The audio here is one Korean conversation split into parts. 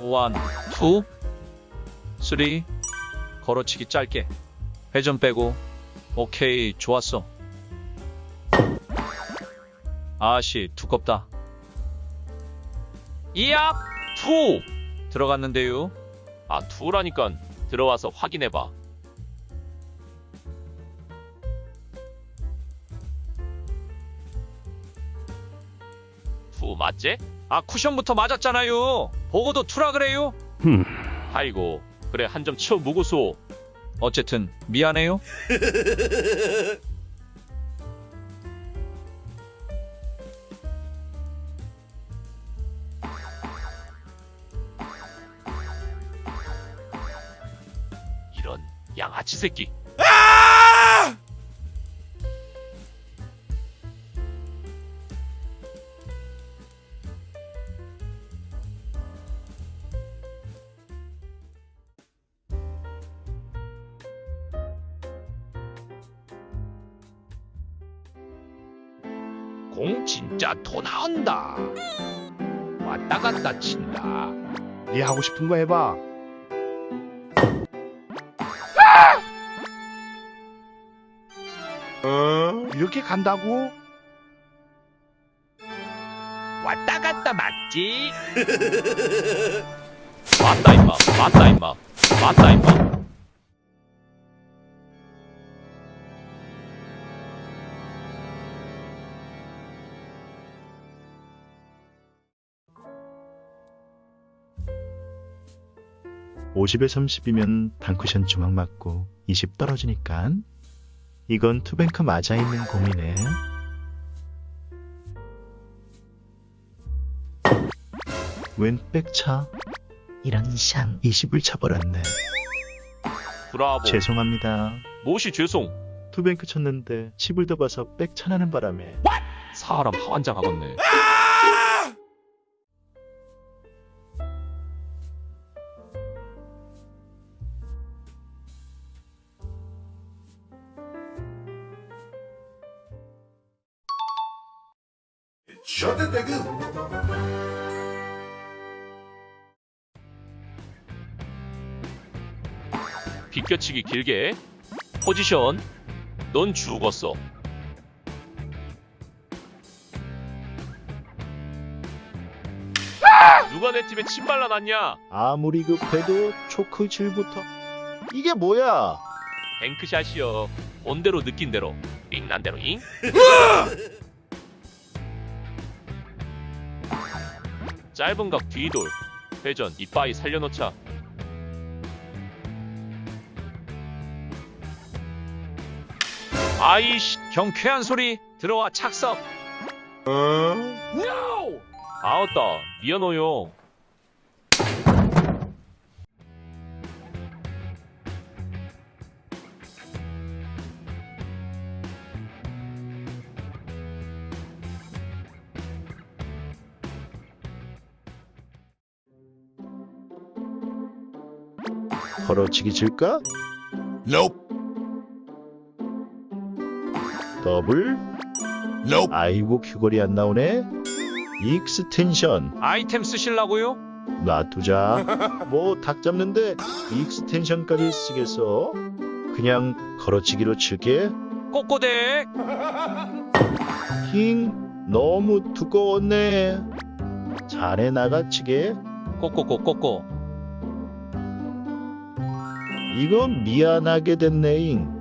One, two, three. 걸어치기 짧게. 회전 빼고. 오케이, 좋았어. 아씨, 두껍다. 이야! Two! 들어갔는데요. 아, two라니까 들어와서 확인해봐. two 맞지? 아, 쿠션부터 맞았잖아요. 보고도 two라 그래요. 아이고, 그래 한점쳐 무고소. 어쨌든 미안해요. 이런 양아치 새끼. 공 진짜 토 나온다. 왔다 갔다 친다. 네 하고 싶은 거 해봐. 어? 이렇게 간다고? 왔다 갔다 맞지? 맞다 임마 맞다 임마 맞다 임마 50에 30이면 단쿠션 중앙 맞고 20 떨어지니까 이건 two bank 맞아 있는 공이네. 웬 백차? 이런 샹 20을 차버렸네. 브라보 죄송합니다. 무엇이 죄송 two bank 쳤는데 팁을 더 봐서 백차 나는 바람에 사람 환장하겠네 비껴치기 길게 포지션 넌 죽었어. 누가 내 팀에 침 발라놨냐? 아무리 급해도 초크 질부터. 이게 뭐야? 뱅크샷이여. 본대로 느낀 대로. 링난 대로 잉 짧은 각 뒤돌 회전 이빠이 살려놓자 아이씨, 경쾌한 소리. 들어와 착석. 아웃다 미안해요 걸어치기 질까? Nope. 더블? Nope. 아이고 큐걸이 안 나오네. extension 아이템 쓰실라고요? 놔두자. 뭐 닭 잡는데 extension까지 쓰겠어? 그냥 걸어치기로 칠게. 꼬꼬대. 힝 너무 두꺼웠네. 자네 나가치게. 꼬꼬꼬꼬꼬. 이거 미안하게 됐네잉.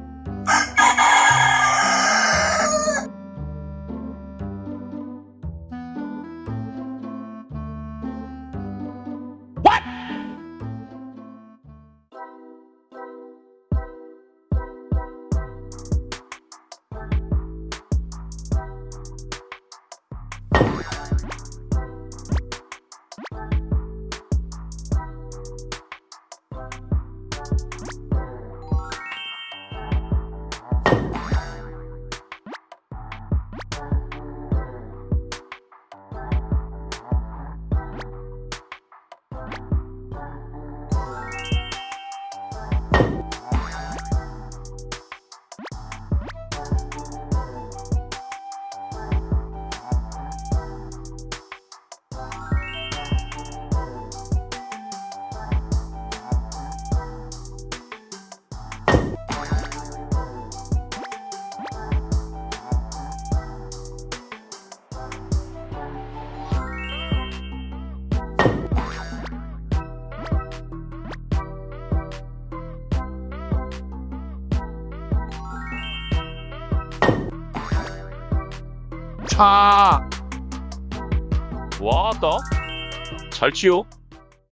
좋다. 와따 잘 치요